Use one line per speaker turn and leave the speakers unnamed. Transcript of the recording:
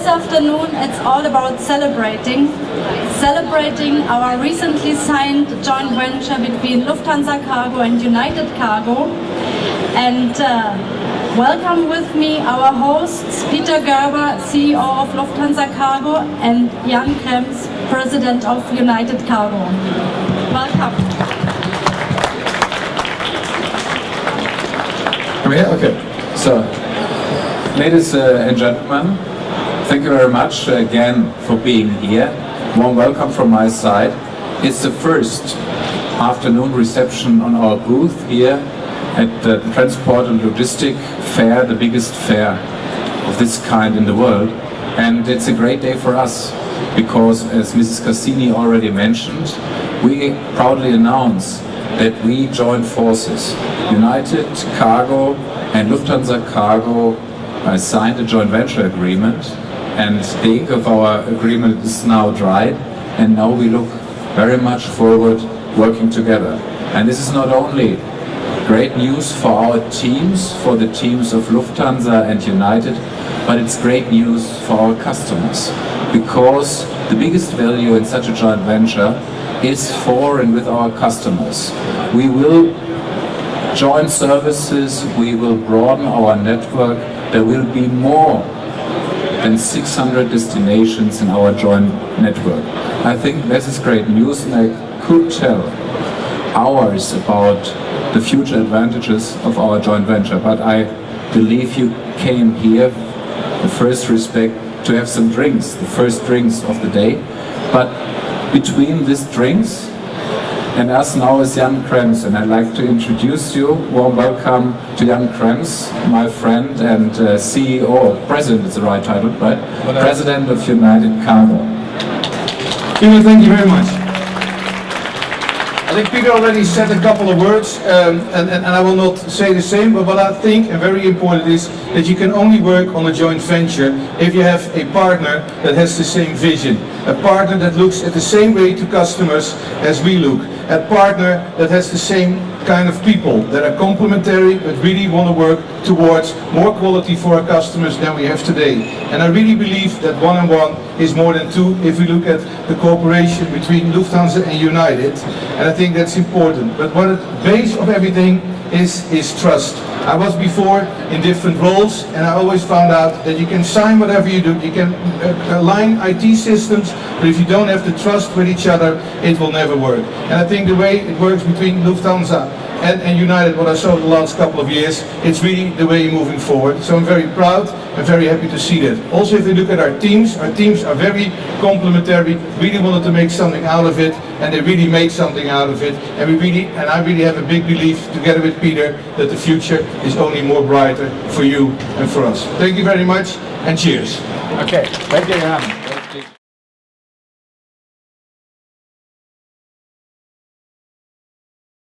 this afternoon it's all about celebrating. Celebrating our recently signed joint venture between Lufthansa Cargo and United Cargo. And uh, welcome with me our hosts, Peter Gerber, CEO of Lufthansa Cargo, and Jan Krems, President of United Cargo. Welcome.
Come here? Okay. So, ladies uh, and gentlemen, thank you very much again for being here. Warm welcome from my side. It's the first afternoon reception on our booth here at the Transport and Logistic Fair, the biggest fair of this kind in the world. And it's a great day for us because, as Mrs. Cassini already mentioned, we proudly announce that we join forces. United Cargo and Lufthansa Cargo uh, signed a joint venture agreement and the ink of our agreement is now dried and now we look very much forward working together. And this is not only great news for our teams, for the teams of Lufthansa and United, but it's great news for our customers because the biggest value in such a joint venture is for and with our customers. We will join services, we will broaden our network, there will be more than 600 destinations in our joint network. I think this is great news and I could tell hours about the future advantages of our joint venture, but I believe you came here, the first respect, to have some drinks, the first drinks of the day. But between these drinks and us now is Jan Krems, and I'd like to introduce you. Warm welcome to Jan Krems, my friend and uh, CEO, President is the right title, right? President of United Cargo.
Thank you very much. I think Peter already said a couple of words, um, and, and, and, I will not say the same, but what I think, and very important, is that you can only work on a joint venture if you have a partner that has the same vision, a partner that looks at the same way to customers as we look, a partner that has the same kind of people that are complementary but really want to work towards more quality for our customers than we have today. And I really believe that one and one is more than two if we look at the cooperation between Lufthansa and United. And I think that's important. But what the base of everything is, is trust. I was before in different roles and I always found out that you can sign whatever you do, you can uh, align IT systems, but if you don't have the trust with each other, it will never work. And I think the way it works between Lufthansa and, and United, what I saw in the last couple of years, it's really the way moving forward. So I'm very proud and very happy to see that. Also, if we look at our teams, our teams are very complementary, really wanted to make something out of it, and they really made something out of it. And we really, and I really have a big belief, together with Peter, that the future is only more brighter for you and for us. Thank you very much, and cheers.
Okay, thank you.